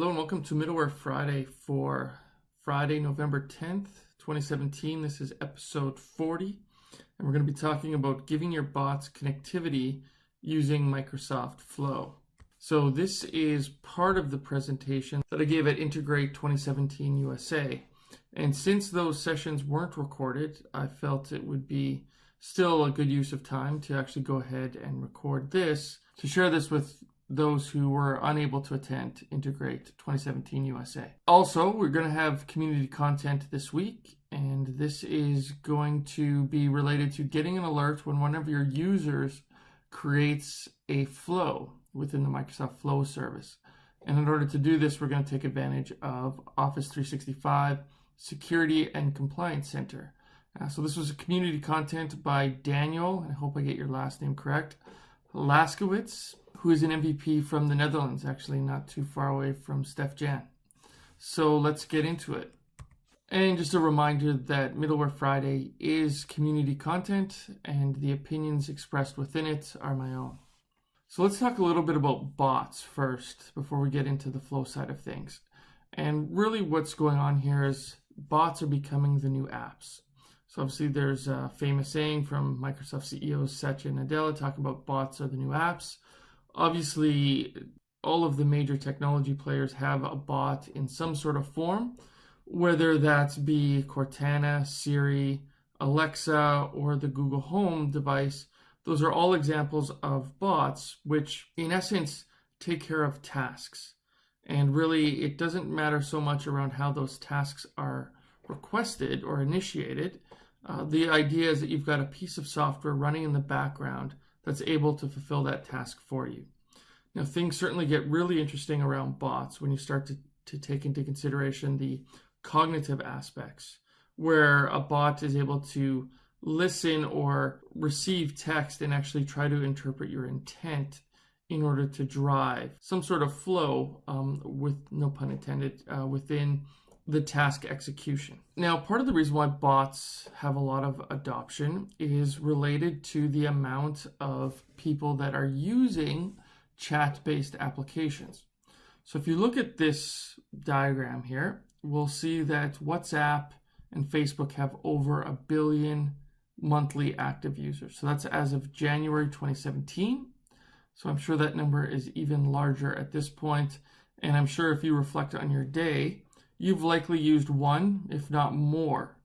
Hello and welcome to Middleware Friday for Friday, November 10th, 2017. This is episode 40, and we're going to be talking about giving your bots connectivity using Microsoft Flow. So this is part of the presentation that I gave at Integrate 2017 USA. And since those sessions weren't recorded, I felt it would be still a good use of time to actually go ahead and record this to share this with those who were unable to attend Integrate 2017 USA. Also, we're going to have community content this week, and this is going to be related to getting an alert when one of your users creates a flow within the Microsoft Flow service. And in order to do this, we're going to take advantage of Office 365 Security and Compliance Center. Uh, so this was a community content by Daniel, I hope I get your last name correct, Laskewitz, who is an MVP from the Netherlands, actually not too far away from Steef-Jan. So let's get into it. And just a reminder that Middleware Friday is community content and the opinions expressed within it are my own. So let's talk a little bit about bots first before we get into the flow side of things. And really what's going on here is bots are becoming the new apps. So obviously there's a famous saying from Microsoft CEO Satya Nadella talking about bots are the new apps obviously all of the major technology players have a bot in some sort of form, whether that be Cortana, Siri, Alexa, or the Google Home device. Those are all examples of bots, which in essence take care of tasks. And really, it doesn't matter so much around how those tasks are requested or initiated. Uh, the idea is that you've got a piece of software running in the background that's able to fulfill that task for you. Now, things certainly get really interesting around bots when you start to, to take into consideration the cognitive aspects, where a bot is able to listen or receive text and actually try to interpret your intent in order to drive some sort of flow, um, with no pun intended, uh, within the task execution. Now, part of the reason why bots have a lot of adoption is related to the amount of people that are using chat-based applications. So if you look at this diagram here, we'll see that WhatsApp and Facebook have over a billion monthly active users. So that's as of January 2017. So I'm sure that number is even larger at this point. And I'm sure if you reflect on your day, you've likely used one, if not more,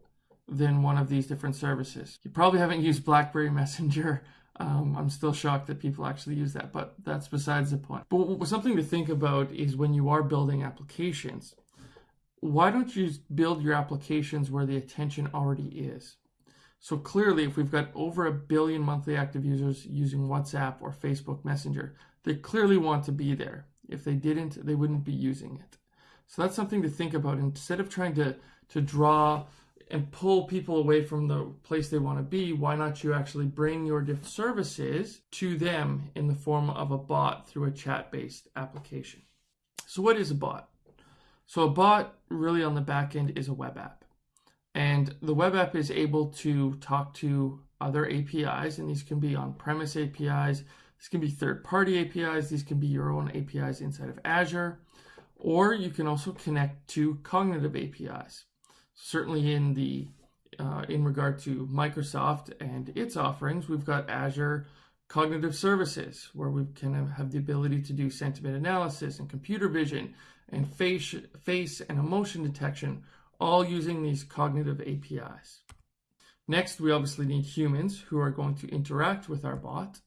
than one of these different services. You probably haven't used BlackBerry Messenger. Um, I'm still shocked that people actually use that, but that's besides the point. But something to think about is when you are building applications, why don't you build your applications where the attention already is? So clearly, if we've got over a billion monthly active users using WhatsApp or Facebook Messenger, they clearly want to be there. If they didn't, they wouldn't be using it. So that's something to think about. Instead of trying to, to draw and pull people away from the place they want to be, why not you actually bring your different services to them in the form of a bot through a chat-based application? So what is a bot? So a bot really on the back end is a web app. And the web app is able to talk to other APIs, and these can be on-premise APIs, these can be third-party APIs, these can be your own APIs inside of Azure or you can also connect to cognitive APIs. Certainly in the uh, in regard to Microsoft and its offerings, we've got Azure Cognitive Services, where we can have the ability to do sentiment analysis and computer vision and face, face and emotion detection, all using these cognitive APIs. Next, we obviously need humans who are going to interact with our bot,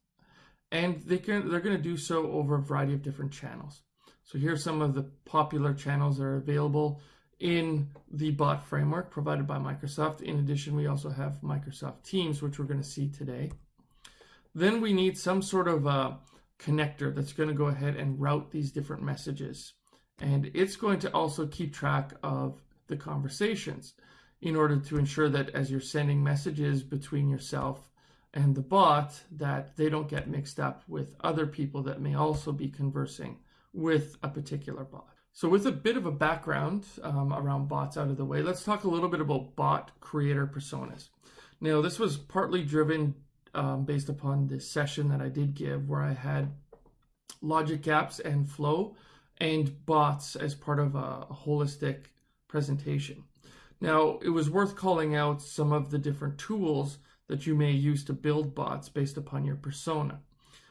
and they can, they're going to do so over a variety of different channels. So here's some of the popular channels that are available in the bot framework provided by Microsoft. In addition, we also have Microsoft Teams, which we're going to see today. Then we need some sort of a connector that's going to go ahead and route these different messages. And it's going to also keep track of the conversations in order to ensure that as you're sending messages between yourself and the bot, that they don't get mixed up with other people that may also be conversing with a particular bot. So with a bit of a background um, around bots out of the way, let's talk a little bit about bot creator personas. Now, this was partly driven um, based upon this session that I did give where I had Logic Apps and Flow and bots as part of a, a holistic presentation. Now, it was worth calling out some of the different tools that you may use to build bots based upon your persona.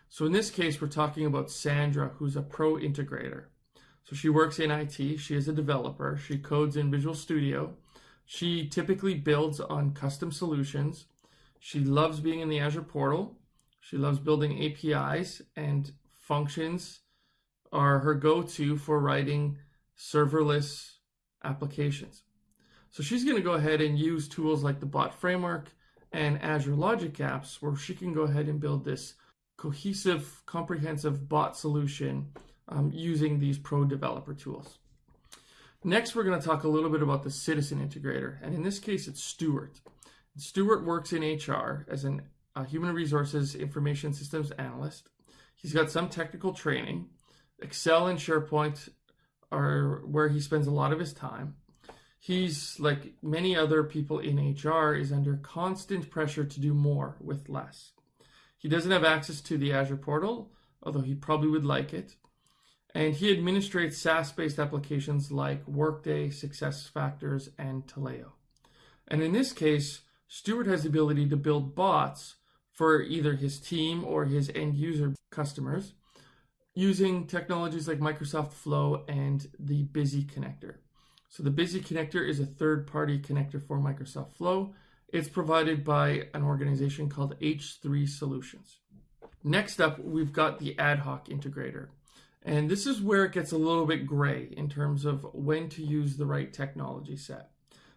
So in this case, we're talking about Sandra, who's a pro integrator. So she works in IT, she is a developer, she codes in Visual Studio. She typically builds on custom solutions. She loves being in the Azure portal. She loves building APIs and functions are her go-to for writing serverless applications. So she's going to go ahead and use tools like the bot framework and Azure Logic Apps where she can go ahead and build this cohesive, comprehensive bot solution um, using these pro developer tools. Next, we're going to talk a little bit about the citizen integrator. And in this case, it's Stuart. Stuart works in HR as an a human resources information systems analyst. He's got some technical training. Excel and SharePoint are where he spends a lot of his time. He's like many other people in HR is under constant pressure to do more with less. He doesn't have access to the Azure portal, although he probably would like it. And he administrates SaaS-based applications like Workday, SuccessFactors, and Taleo. And in this case, Stuart has the ability to build bots for either his team or his end user customers using technologies like Microsoft Flow and the Bizzy connector. So the Bizzy connector is a third-party connector for Microsoft Flow. It's provided by an organization called H3 Solutions. Next up, we've got the ad hoc integrator. And this is where it gets a little bit gray in terms of when to use the right technology set.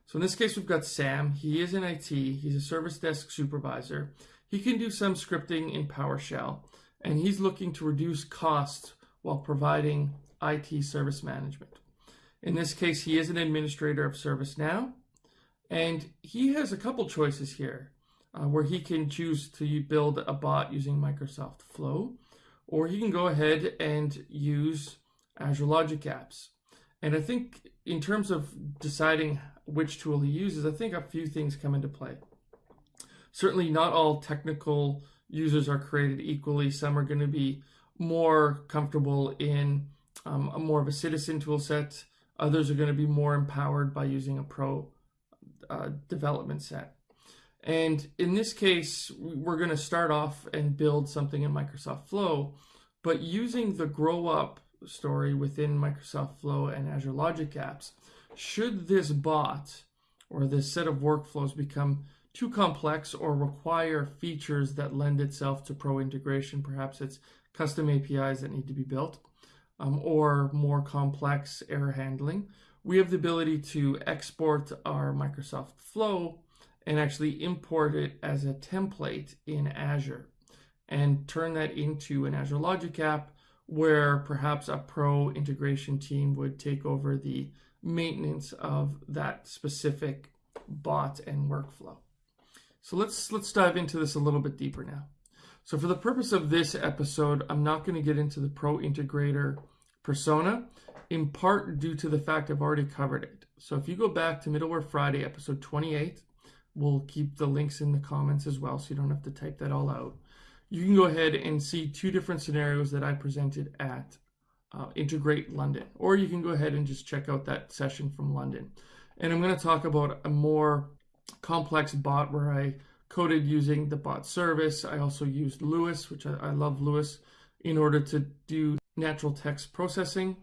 So in this case, we've got Sam. He is in IT. He's a service desk supervisor. He can do some scripting in PowerShell, and he's looking to reduce costs while providing IT service management. In this case, he is an administrator of ServiceNow, and he has a couple choices here uh, where he can choose to build a bot using Microsoft Flow, or he can go ahead and use Azure Logic Apps. And I think in terms of deciding which tool he uses, I think a few things come into play. Certainly not all technical users are created equally. Some are going to be more comfortable in um, a more of a citizen tool set Others are going to be more empowered by using a pro uh, development set. And in this case, we're going to start off and build something in Microsoft Flow, but using the grow up story within Microsoft Flow and Azure Logic Apps, should this bot or this set of workflows become too complex or require features that lend itself to pro integration, perhaps it's custom APIs that need to be built, um, or more complex error handling, we have the ability to export our Microsoft Flow and actually import it as a template in Azure and turn that into an Azure Logic app where perhaps a pro integration team would take over the maintenance of that specific bot and workflow. So let's let's dive into this a little bit deeper now. So for the purpose of this episode, I'm not going to get into the pro integrator persona, in part due to the fact I've already covered it. So if you go back to Middleware Friday, episode 28, we'll keep the links in the comments as well, so you don't have to type that all out. You can go ahead and see two different scenarios that I presented at uh, Integrate London, or you can go ahead and just check out that session from London. And I'm going to talk about a more complex bot where I coded using the bot service. I also used LUIS, which I, I love LUIS, in order to do natural text processing,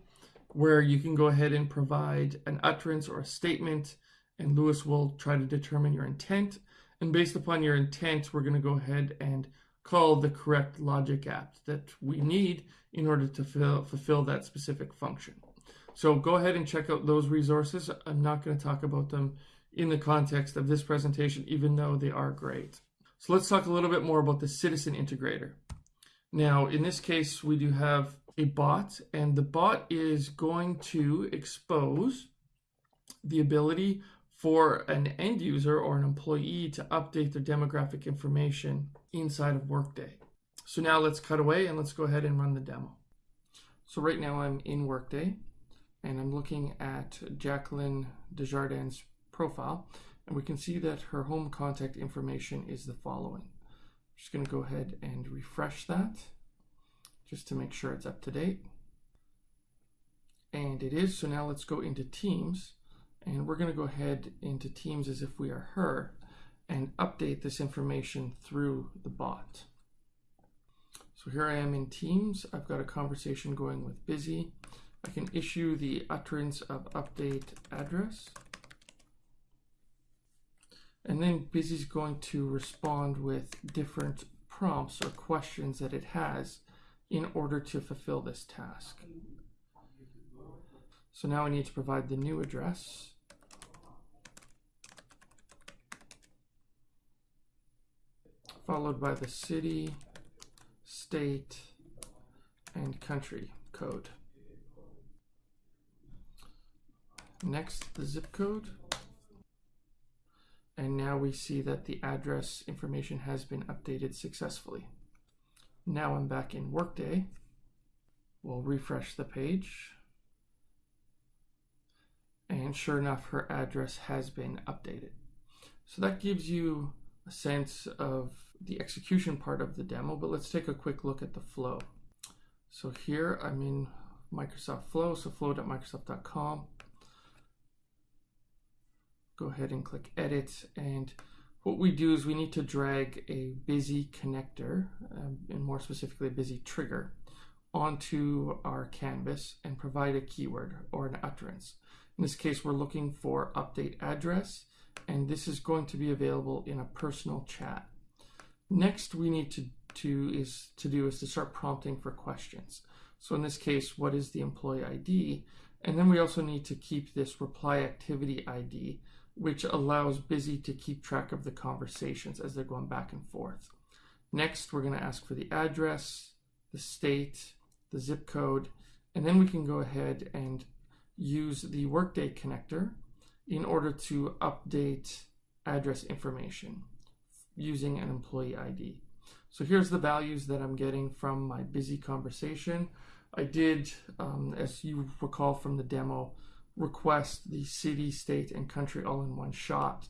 where you can go ahead and provide an utterance or a statement, and LUIS will try to determine your intent. And based upon your intent, we're going to go ahead and call the correct logic app that we need in order to fill, fulfill that specific function. So go ahead and check out those resources. I'm not going to talk about them in the context of this presentation, even though they are great. So let's talk a little bit more about the citizen integrator. Now, in this case, we do have a bot, and the bot is going to expose the ability for an end user or an employee to update their demographic information inside of Workday. So now let's cut away and let's go ahead and run the demo. So right now I'm in Workday and I'm looking at Jacqueline Desjardins' profile and we can see that her home contact information is the following. I'm just going to go ahead and refresh that just to make sure it's up to date. And it is, so now let's go into Teams. And we're going to go ahead into Teams as if we are her and update this information through the bot. So here I am in Teams. I've got a conversation going with Bizzy. I can issue the utterance of update address. And then Bizzy's going to respond with different prompts or questions that it has in order to fulfill this task. So now we need to provide the new address. Followed by the city, state, and country code. Next, the zip code. And now we see that the address information has been updated successfully. Now I'm back in Workday. We'll refresh the page. And sure enough, her address has been updated. So that gives you a sense of the execution part of the demo, but let's take a quick look at the flow. So here I'm in Microsoft Flow, so flow.microsoft.com go ahead and click edit and what we do is we need to drag a Bizzy connector um, and more specifically a Bizzy trigger onto our canvas and provide a keyword or an utterance. In this case we're looking for update address and this is going to be available in a personal chat. Next we need to, to is to do is to start prompting for questions. So in this case, what is the employee ID? And then we also need to keep this reply activity ID which allows Bizzy to keep track of the conversations as they're going back and forth. Next, we're going to ask for the address, the state, the zip code, and then we can go ahead and use the Workday connector in order to update address information using an employee ID. So here's the values that I'm getting from my Bizzy conversation. I did, um, as you recall from the demo, request the city, state, and country all in one shot.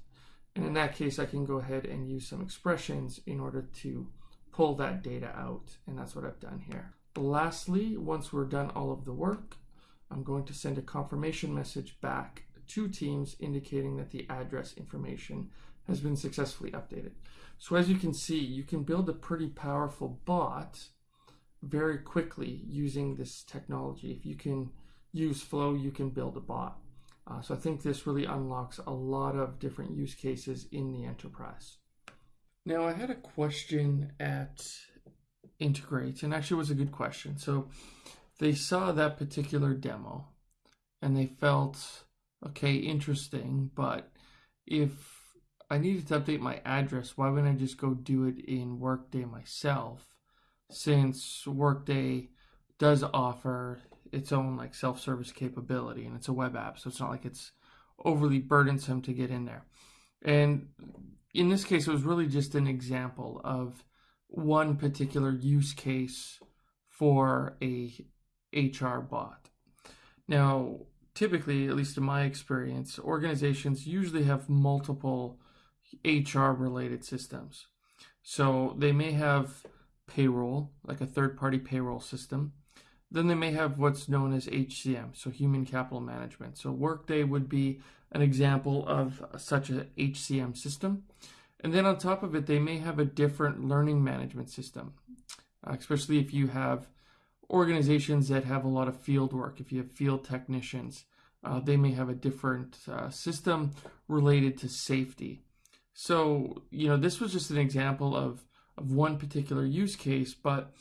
And in that case, I can go ahead and use some expressions in order to pull that data out. And that's what I've done here. Lastly, once we're done all of the work, I'm going to send a confirmation message back to Teams indicating that the address information has been successfully updated. So as you can see, you can build a pretty powerful bot very quickly using this technology. If you can use Flow, you can build a bot. Uh, so I think this really unlocks a lot of different use cases in the enterprise. Now I had a question at Integrate, and actually was a good question. So they saw that particular demo and they felt, okay, interesting, but if I needed to update my address, why wouldn't I just go do it in Workday myself? Since Workday does offer its own like self-service capability and it's a web app so it's not like it's overly burdensome to get in there. And in this case it was really just an example of one particular use case for a hr bot. Now typically at least in my experience organizations usually have multiple hr related systems. So they may have payroll like a third party payroll system then they may have what's known as HCM, so Human Capital Management. So Workday would be an example of such a HCM system. And then on top of it, they may have a different learning management system, uh, especially if you have organizations that have a lot of field work, if you have field technicians, uh, they may have a different uh, system related to safety. So, you know, this was just an example of, of one particular use case, but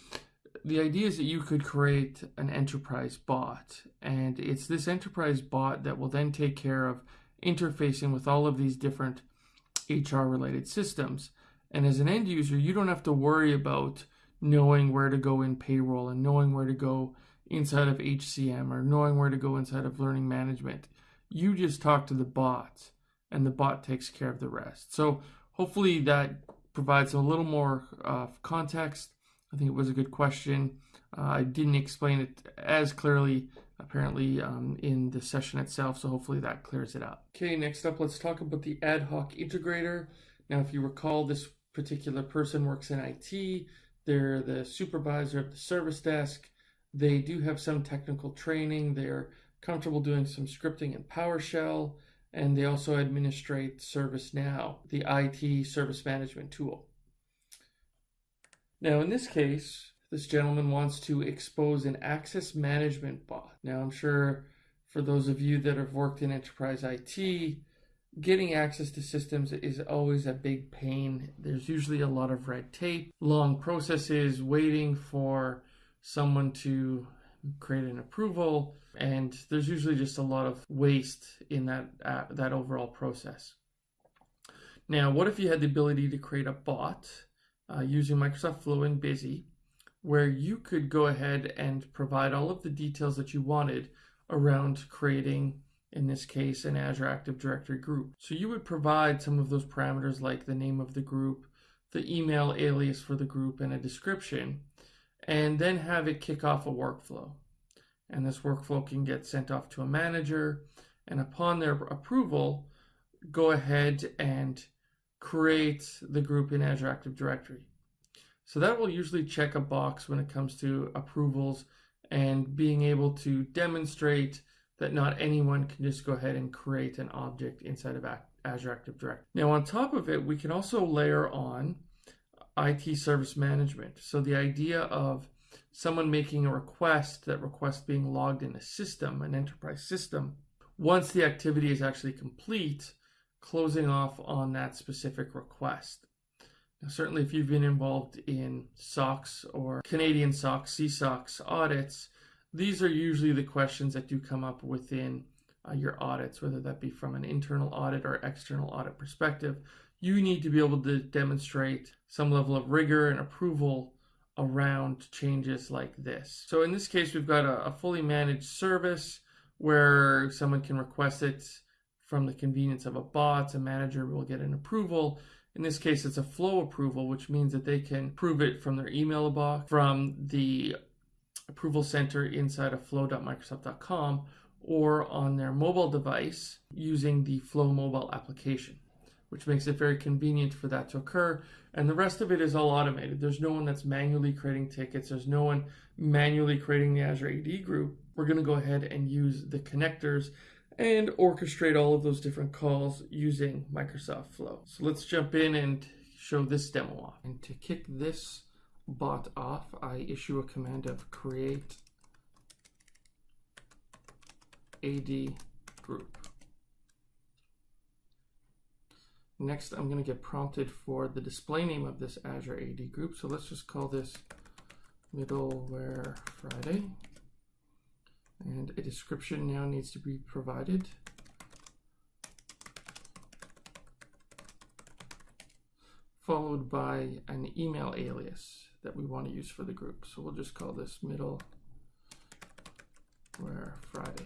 the idea is that you could create an enterprise bot, and it's this enterprise bot that will then take care of interfacing with all of these different HR related systems. And as an end user, you don't have to worry about knowing where to go in payroll and knowing where to go inside of HCM or knowing where to go inside of learning management. You just talk to the bot and the bot takes care of the rest. So hopefully that provides a little more uh, context I think it was a good question. Uh, I didn't explain it as clearly, apparently, um, in the session itself, so hopefully that clears it up. Okay, next up, let's talk about the ad hoc integrator. Now, if you recall, this particular person works in IT. They're the supervisor of the service desk. They do have some technical training. They're comfortable doing some scripting in PowerShell, and they also administrate ServiceNow, the IT service management tool. Now, in this case, this gentleman wants to expose an access management bot. Now, I'm sure for those of you that have worked in enterprise IT, getting access to systems is always a big pain. There's usually a lot of red tape, long processes, waiting for someone to create an approval, and there's usually just a lot of waste in that uh, that overall process. Now, what if you had the ability to create a bot uh, using Microsoft Flow and Bizzy, where you could go ahead and provide all of the details that you wanted around creating, in this case, an Azure Active Directory group. So you would provide some of those parameters like the name of the group, the email alias for the group, and a description, and then have it kick off a workflow. And this workflow can get sent off to a manager, and upon their approval, go ahead and create the group in Azure Active Directory. So that will usually check a box when it comes to approvals and being able to demonstrate that not anyone can just go ahead and create an object inside of Azure Active Directory. Now on top of it, we can also layer on IT service management. So the idea of someone making a request, that request being logged in a system, an enterprise system, once the activity is actually complete, closing off on that specific request. Now, certainly, if you've been involved in SOX or Canadian SOX, CSOX audits, these are usually the questions that do come up within uh, your audits, whether that be from an internal audit or external audit perspective. You need to be able to demonstrate some level of rigor and approval around changes like this. So in this case, we've got a, a fully managed service where someone can request it from the convenience of a bot. A manager will get an approval. In this case, it's a flow approval, which means that they can prove it from their email box, from the approval center inside of flow.microsoft.com, or on their mobile device using the Flow mobile application, which makes it very convenient for that to occur. And the rest of it is all automated. There's no one that's manually creating tickets. There's no one manually creating the Azure AD group. We're going to go ahead and use the connectors and orchestrate all of those different calls using Microsoft Flow. So let's jump in and show this demo off. And to kick this bot off, I issue a command of create AD group. Next, I'm going to get prompted for the display name of this Azure AD group. So let's just call this middleware Friday. And a description now needs to be provided. Followed by an email alias that we want to use for the group. So we'll just call this middle where Friday.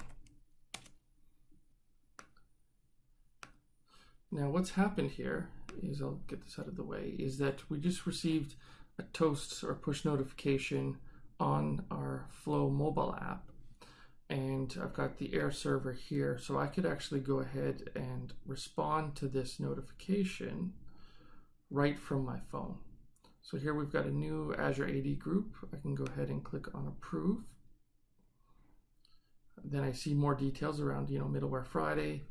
Now what's happened here is, I'll get this out of the way, is that we just received a toast or push notification on our Flow mobile app and I've got the air server here so I could actually go ahead and respond to this notification right from my phone. So here we've got a new Azure AD group. I can go ahead and click on approve. Then I see more details around, you know, middleware Friday,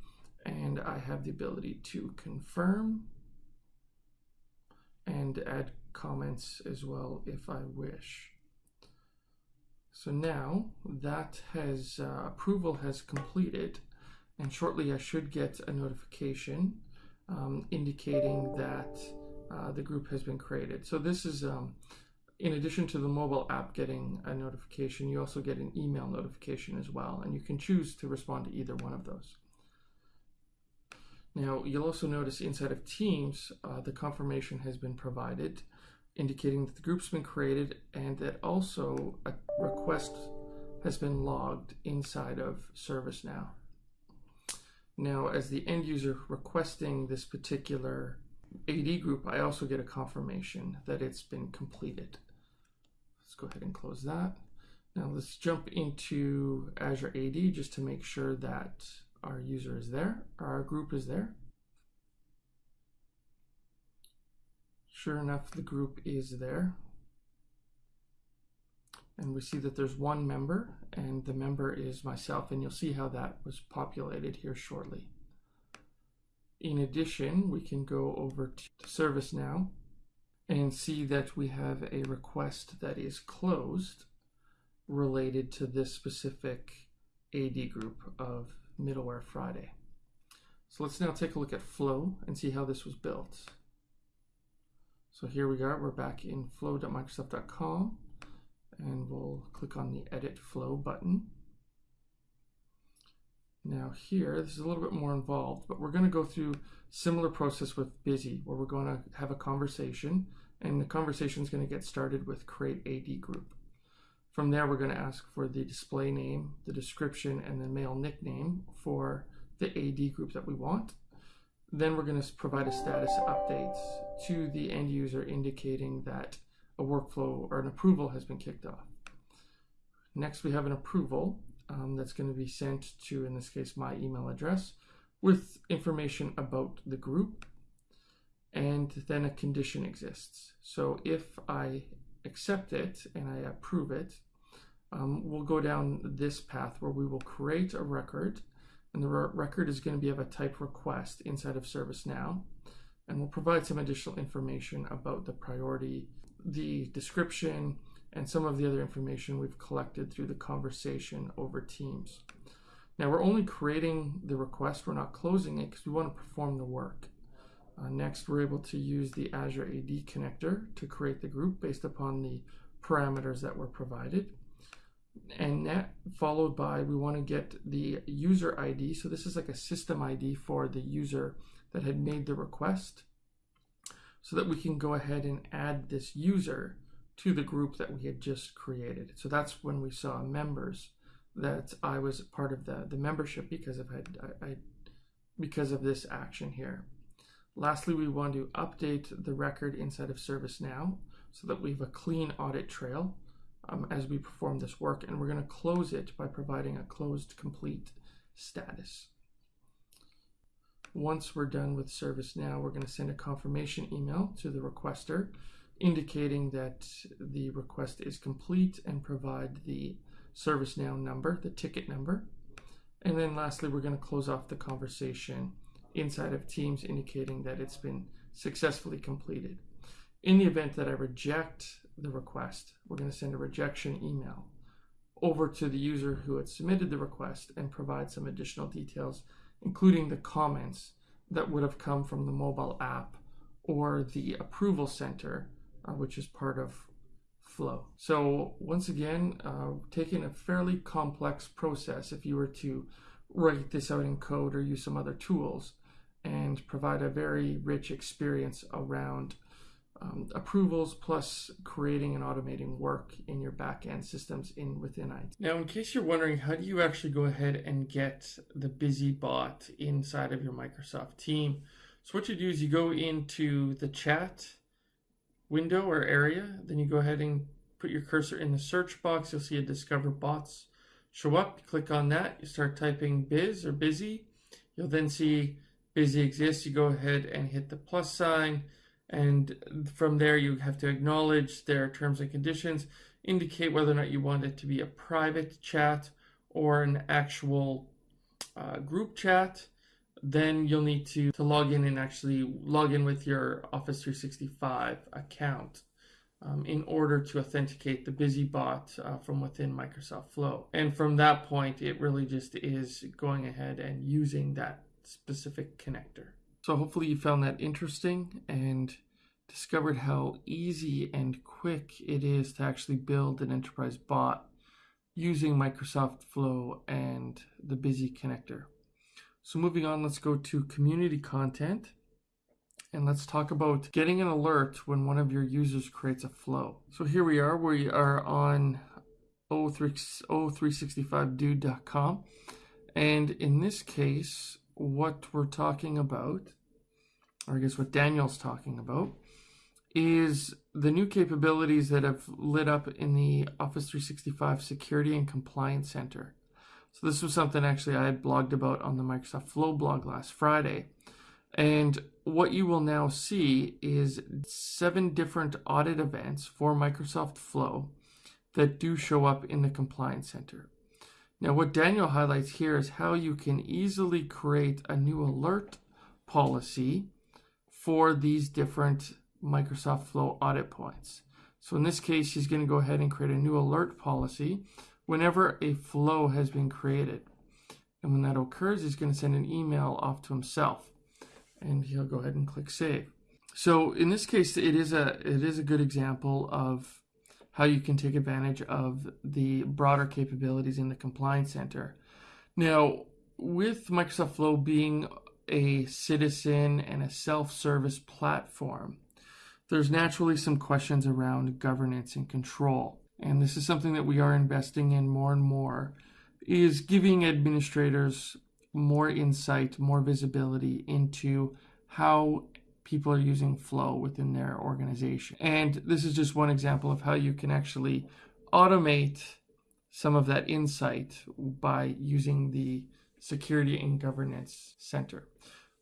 and I have the ability to confirm and add comments as well if I wish. So now that has uh, approval has completed and shortly I should get a notification um, indicating that uh, the group has been created. So this is um, in addition to the mobile app getting a notification, you also get an email notification as well, and you can choose to respond to either one of those. Now, you'll also notice inside of Teams, uh, the confirmation has been provided indicating that the group's been created and that also a request has been logged inside of ServiceNow. Now, as the end user requesting this particular AD group, I also get a confirmation that it's been completed. Let's go ahead and close that. Now let's jump into Azure AD just to make sure that our user is there, our group is there. Sure enough, the group is there. and we see that there's one member and the member is myself and you'll see how that was populated here shortly. In addition, we can go over to ServiceNow and see that we have a request that is closed related to this specific AD group of Middleware Friday. So let's now take a look at Flow and see how this was built. So here we are, we're back in flow.microsoft.com and we'll click on the Edit Flow button. Now here, this is a little bit more involved, but we're going to go through similar process with Bizzy, where we're going to have a conversation, and the conversation is going to get started with create AD group. From there, we're going to ask for the display name, the description, and the mail nickname for the AD group that we want. Then we're going to provide a status update to the end user indicating that a workflow or an approval has been kicked off. Next, we have an approval um, that's going to be sent to, in this case, my email address with information about the group. And then a condition exists. So if I accept it and I approve it, um, we'll go down this path where we will create a record and the record is going to be of a type request inside of ServiceNow and we'll provide some additional information about the priority the description, and some of the other information we've collected through the conversation over Teams. Now we're only creating the request, we're not closing it because we want to perform the work. Uh, next, we're able to use the Azure AD connector to create the group based upon the parameters that were provided. And that followed by, we want to get the user ID. So this is like a system ID for the user that had made the request so that we can go ahead and add this user to the group that we had just created. So that's when we saw members that I was part of the, the membership because of I, I, because of this action here. Lastly, we want to update the record inside of ServiceNow so that we have a clean audit trail um, as we perform this work. And we're going to close it by providing a closed complete status. Once we're done with ServiceNow, we're going to send a confirmation email to the requester indicating that the request is complete and provide the ServiceNow number, the ticket number. And then lastly, we're going to close off the conversation inside of Teams indicating that it's been successfully completed. In the event that I reject the request, we're going to send a rejection email over to the user who had submitted the request and provide some additional details including the comments that would have come from the mobile app or the approval center, uh, which is part of Flow. So once again, uh, taking a fairly complex process, if you were to write this out in code or use some other tools and provide a very rich experience around um, approvals plus creating and automating work in your backend systems in within IT. Now, in case you're wondering, how do you actually go ahead and get the Bizzy bot inside of your Microsoft team? So what you do is you go into the chat window or area, then you go ahead and put your cursor in the search box. You'll see a discover bots show up. You click on that, you start typing biz or Bizzy. You'll then see Bizzy exists. You go ahead and hit the plus sign and from there you have to acknowledge their terms and conditions, indicate whether or not you want it to be a private chat or an actual uh, group chat. Then you'll need to, to log in and actually log in with your Office 365 account. Um, in order to authenticate the BizzyBot uh, from within Microsoft Flow. And from that point, it really just is going ahead and using that specific connector. So hopefully you found that interesting and discovered how easy and quick it is to actually build an enterprise bot using Microsoft Flow and the Bizzy connector. So moving on, let's go to community content and let's talk about getting an alert when one of your users creates a flow. So here we are, we are on 0365dude.com and in this case, what we're talking about, or I guess what Daniel's talking about, is the new capabilities that have lit up in the Office 365 Security and Compliance Center. So this was something actually I had blogged about on the Microsoft Flow blog last Friday. And what you will now see is seven different audit events for Microsoft Flow that do show up in the Compliance Center. Now, what Daniel highlights here is how you can easily create a new alert policy for these different Microsoft Flow audit points. So in this case, he's going to go ahead and create a new alert policy whenever a flow has been created. And when that occurs, he's going to send an email off to himself. And he'll go ahead and click save. So in this case, it is a it is a good example of how you can take advantage of the broader capabilities in the Compliance Center. Now, with Microsoft Flow being a citizen and a self-service platform, there's naturally some questions around governance and control. And this is something that we are investing in more and more is giving administrators more insight, more visibility into how people are using flow within their organization. And this is just one example of how you can actually automate some of that insight by using the Security and Governance Center.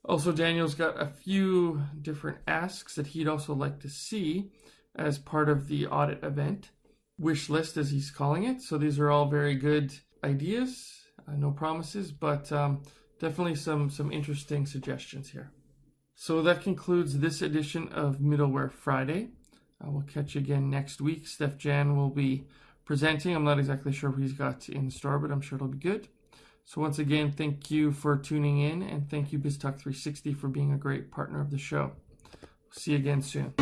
Also, Daniel's got a few different asks that he'd also like to see as part of the audit event, wish list as he's calling it. So these are all very good ideas, uh, no promises, but um, definitely some, some interesting suggestions here. So that concludes this edition of Middleware Friday. I will catch you again next week. Steef-Jan will be presenting. I'm not exactly sure what he's got in store, but I'm sure it'll be good. So once again, thank you for tuning in, and thank you BizTalk 360 for being a great partner of the show. See you again soon.